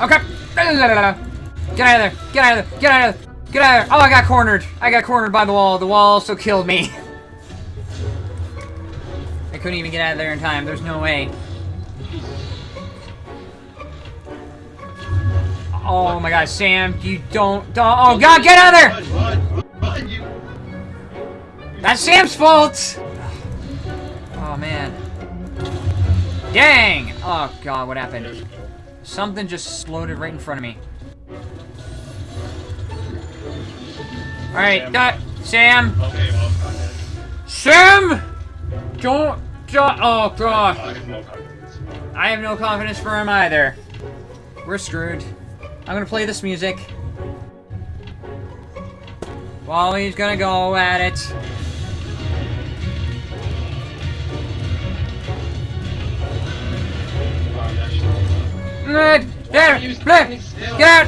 Okay. Get out of there. Get out of there. Get out of there. Get out of there. Oh, I got cornered. I got cornered by the wall. The wall also killed me. I couldn't even get out of there in time. There's no way. Oh my god, Sam, you don't, don't oh god, get out of there! That's Sam's fault! Oh man. Dang! Oh god, what happened? Something just exploded right in front of me. Alright, that Sam! Okay, well, Sam! Don't, don't, oh god. I have no confidence. I have no confidence for him either. We're screwed. I'm gonna play this music. While he's gonna go at it. There, still? get!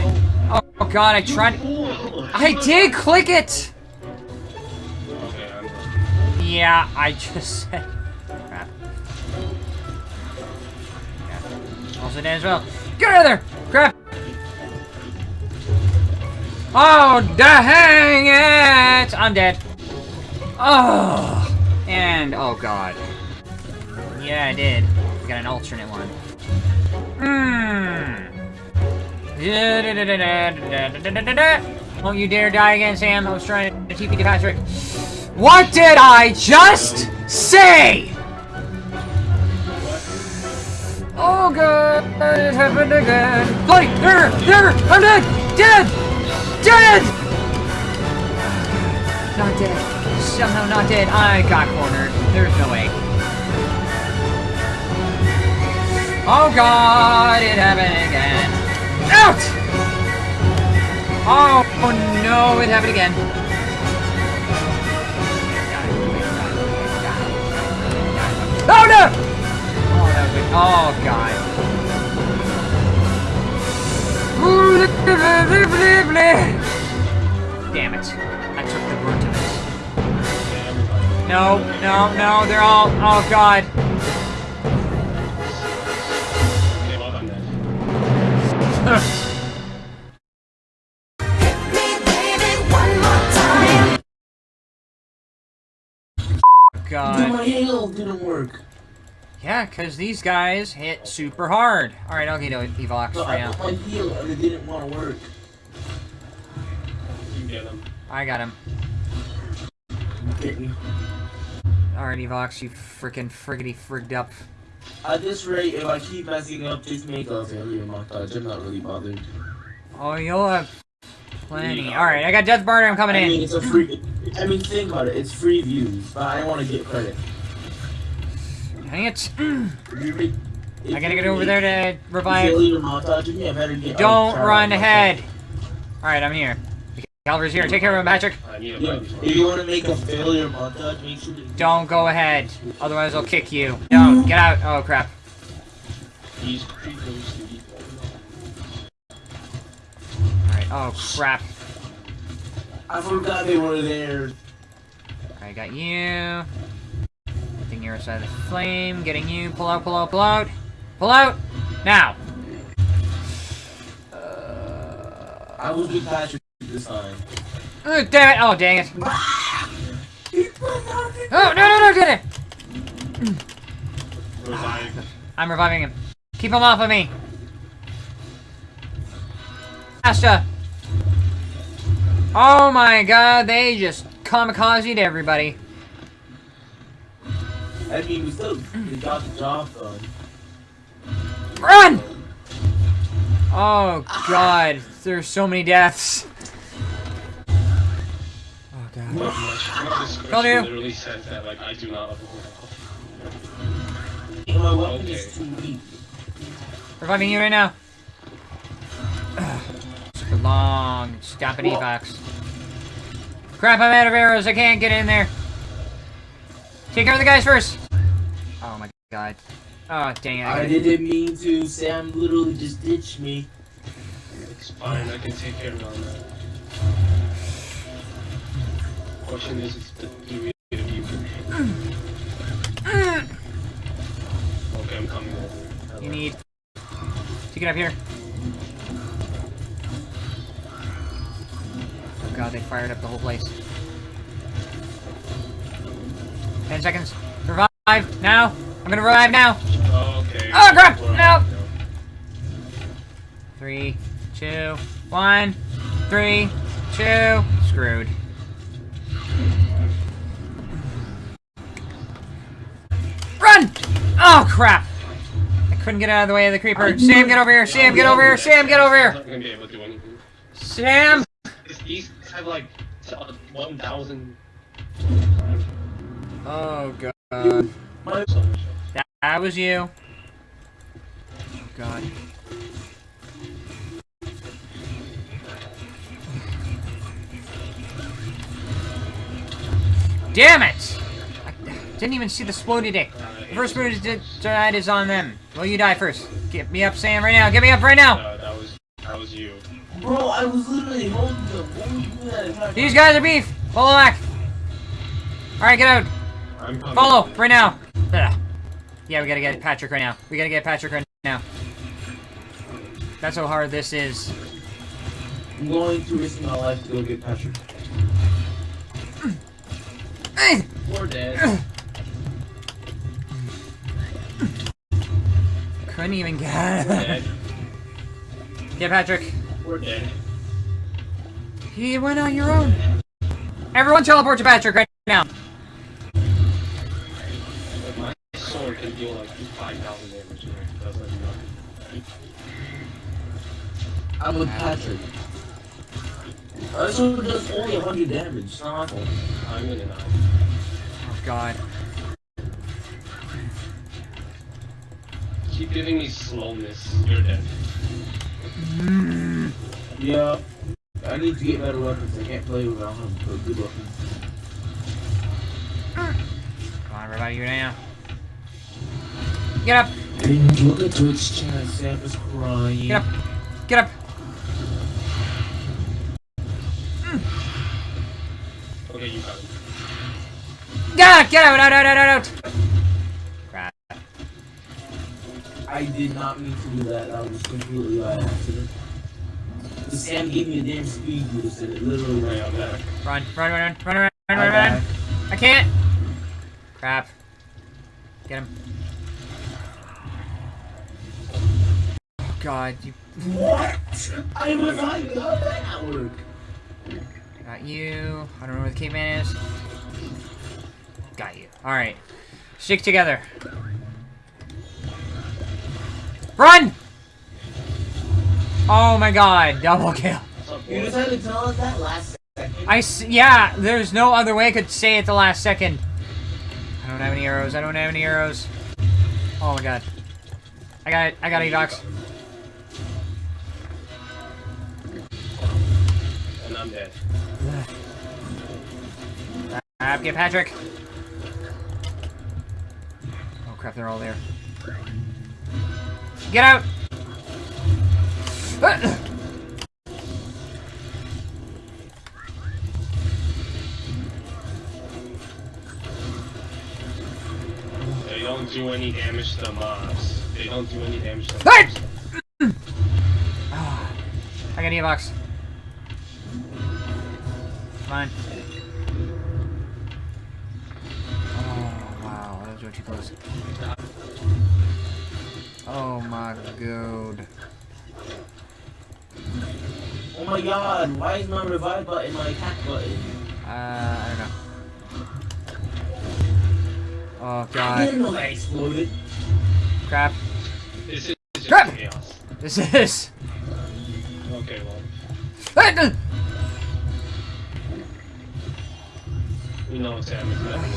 Oh, oh god, I tried. I did click it! Yeah, I just said. Crap. Yeah. Also dead as well. Get out of there! Crap! Oh, dang it! I'm dead. Oh! And, oh god. Yeah, I did. I got an alternate one. Hmm. Don't you dare die again, Sam. I was trying to TP to Patrick. What did I just say? Oh god, it happened again. Bloody, there, there, I'm dead, dead, dead. Not dead. Somehow not dead. I got cornered. There's no way. Oh god, it happened again. Out! Oh, no, it happened again. Oh no! Oh, that was Oh god. Damn it. I took the brunt of it. No, no, no, they're all. Oh god. Hail didn't work. Yeah, because these guys hit super hard. Alright, I'll get Evox So for I you. put my heal and it didn't want to work. You get him. I got him. Get me. Alright, Evox, you freaking friggity frigged up. At this rate, if I keep messing up, just make a failure montage. I'm not really bothered. Oh, you'll have plenty. Alright, I got Death Barter, I'm coming I mean, in. it's a free. I mean, think about it. It's free views, but I don't want to get credit. Dang it. If you make- if I gotta get over there to revive. Failure montage, you better get. Don't run ahead. Alright, I'm here. Calver's here. Take care of him, Patrick. I need a Yeah, bite. if you want to make a failure montage, make sure. Don't go ahead. Otherwise, I'll kick you. Don't. Get out. Oh, crap. He's creeping to. Alright. Oh, crap. I forgot they were there. I got you. Your side of the flame. Getting you. Pull out, pull out, pull out. Pull out! Now! Uh, I was with Patrick this time. Oh, damn it! Oh, dang it. Oh, no, no, no, get it! I'm reviving him. Keep him off of me. Asta! Oh my god, they just kamikazed everybody. I mean, we still we got the job done. Run! Oh god, there's so many deaths. Oh god. My, my description Call you. literally says that, like, I do not level And my weapon Okay. is too weak. Reviving you right now. Super long, stopping evox. Crap, I'm out of arrows, I can't get in there. Take care of the guys first! Oh my god. Oh, dang it. I, I didn't mean to. Sam literally just ditched me. It's fine. I can take care of all that. Question is, is the degree of you Okay, I'm coming. You need... Take it up here. Oh god, they fired up the whole place. Ten seconds. Revive now. I'm gonna revive now. Oh, okay. Oh, crap! No! Three, two, one, three, two. Screwed. Run! Oh crap! I couldn't get out of the way of the creeper. Sam, get over here! Sam, get over here! Sam, get over here! not gonna be able to do anything. Sam! These- have like uh, 1,000. Oh god. My So much. That, that was you. Oh god. Damn it! I didn't even see the exploded dick. The first move is di- is on them. Well, you die first. Get me up, Sam, right now. Get me up right now. Uh, that was that was you. bro, I was literally holding them. What were you doing These guys are beef. Follow back. All right, get out. I'm coming. Follow right now. Yeah, we gotta get Patrick right now. We gotta get Patrick right now. That's how hard this is. I'm going to risk my life to go get Patrick. We're dead. Couldn't even get. dead. Get Patrick. We're dead. You went on your own. Everyone teleport to Patrick right now. Deal like 5,000 damage. and it does like nothing. I'm with Patrick. Uh, so it does only 100 damage. It's not my fault. I'm gonna die. Oh God. Keep giving me slowness. You're dead. Yeah. I need to get better weapons. I can't play without them. Good weapons. Come on, everybody, you're now. Get up. And look at Twitch chat. Sam is crying. Get up. Get up. Okay, you got it. Get out. Hmm. Get out. Out. Out. Out. Out. Crap. I did not mean to do that. That was completely by accident. The Sam gave me a damn speed boost and it literally ran out there. Run. Run. Run. Run. Run. Run. Run. Run. Run. I can't. Crap. Get him. God. You What? I was like, how did that work? got you. I don't know where the caveman is. Got you. All right. Stick together. Run! Oh my god, double kill. You had to tell us that last second. I s- yeah, there's no other way I could say it the last second. I don't have any arrows. I don't have any arrows. Oh my god. I got it. I got Evox. I'm dead. Get Patrick. Oh crap, they're all there. Get out! Ah! They don't do any damage to mobs. They don't do any damage to Hey! mobs. Ah, I got Evox. Come on. Oh, wow. That was way too close. Oh my god. Oh my god, why is my revive button my attack button? Uh, I don't know. Oh I god. didn't know that exploded. Crap. This is just Crap! chaos. This is. Okay, well, We know Sam is nothing.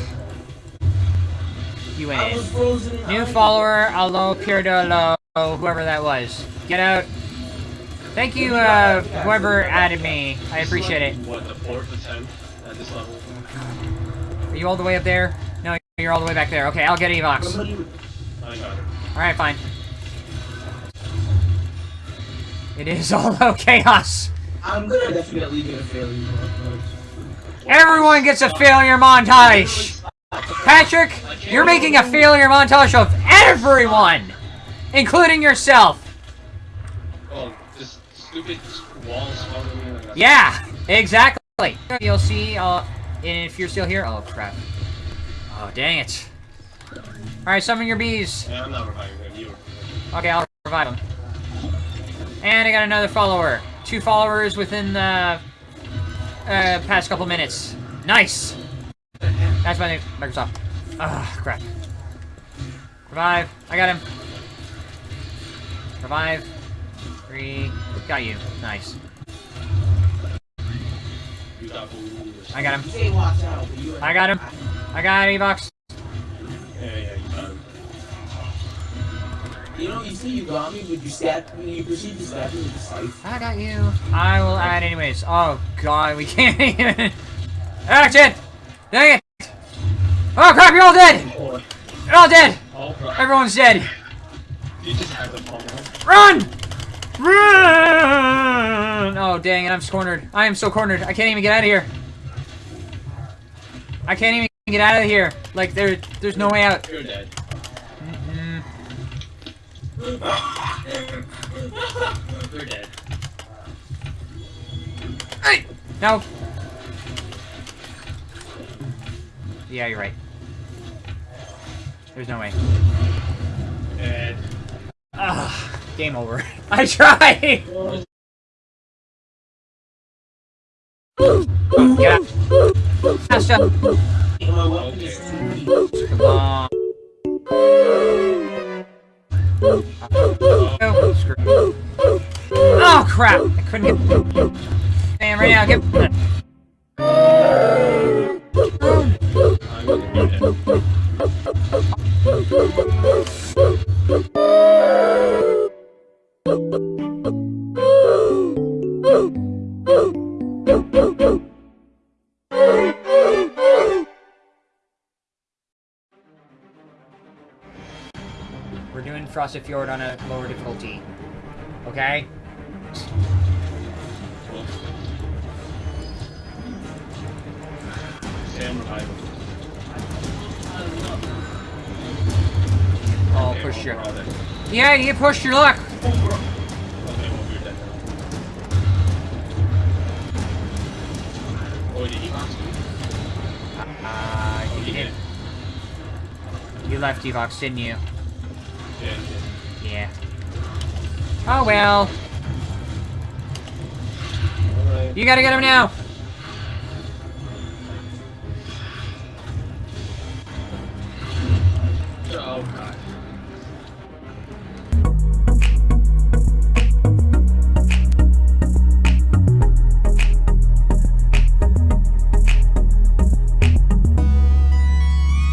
You I went was in. frozen New ice. follower, Allo Pierdolo, whoever that was. Get out. Thank you, uh, whoever added me. I appreciate it. What, the fourth attempt at this level? Are you all the way up there? No, you're all the way back there. Okay, I'll get Evox. Somebody, I got it. Alright, fine. It is all chaos. I'm gonna definitely get a failure. Everyone gets a failure montage. Patrick, you're making a failure montage of everyone, including yourself. Oh, this stupid wall. Yeah, exactly. You'll see, uh, if you're still here. Oh, crap. Oh, dang it. Alright, summon your bees. Yeah, I'm not reviving. Okay, I'll revive him. And I got another follower. Two followers within the uh, past couple minutes. Nice! That's my name, Microsoft. Ah, crap. Revive. I got him. Revive. Three. Got you. Nice. I got him. I got him. I got Evox. You know, you say you got me, but you stabbed me, you proceed to stab me with the scythe. I got you. I will add anyways. Oh god, we can't even. Action! Dang it! Oh crap, you're all dead! You're all dead! oh. Everyone's dead! You just had the bomb. Run! Run! Oh dang it, I'm cornered. I am so cornered. I can't even get out of here. I can't even get out of here. Like there, there's no way out. You're dead. You're dead. Hey! No. Yeah, you're right. There's no way. Dead. Ah, game over. I tried. Get out. Faster. And my weapon is Okay. Come on. Oh. Oh crap! I couldn't get. Man, right now, get. I'm Frosted Fjord on a lower difficulty. Okay? Oh, push your. Yeah, you pushed your luck. Uh, you did. You left Evox, didn't you? Yeah. Oh well. You gotta get him now.